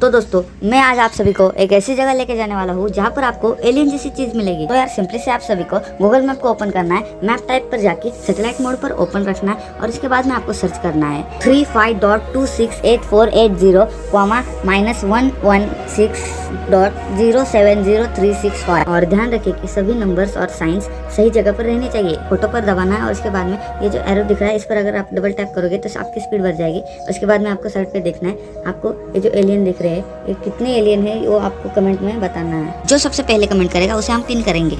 तो दोस्तों, मैं आज आप सभी को एक ऐसी जगह लेके जाने वाला हूँ जहाँ पर आपको एलियन जैसी चीज़ मिलेगी। तो यार सिंपली से आप सभी को गूगल मैप को ओपन करना है। मैप टाइप पर जाके सेटेलाइट मोड पर ओपन रखना है और इसके बाद में आपको सर्च करना है। Three five dot two six eight four eight zero comma minus one one six dot zero seven zero three six five और ध्यान रखिए कि सभी नंबर्स और साइंस सही जगह पर रहनी चाहिए। फ़ोटो पर दबाना है और उसके बाद में ये जो एरो दिख रहा है, इस पर अगर आप डबल टैप करोगे तो आपकी स्पीड बढ़ जाएगी। उसके बाद में आपको साइड पे देखना है। आपको ये जो एलियन दिख रहे हैं कितने एलियन है वो आपको कमेंट में बताना है। जो सबसे पहले कमेंट करेगा, उसे हम पिन करेंगे।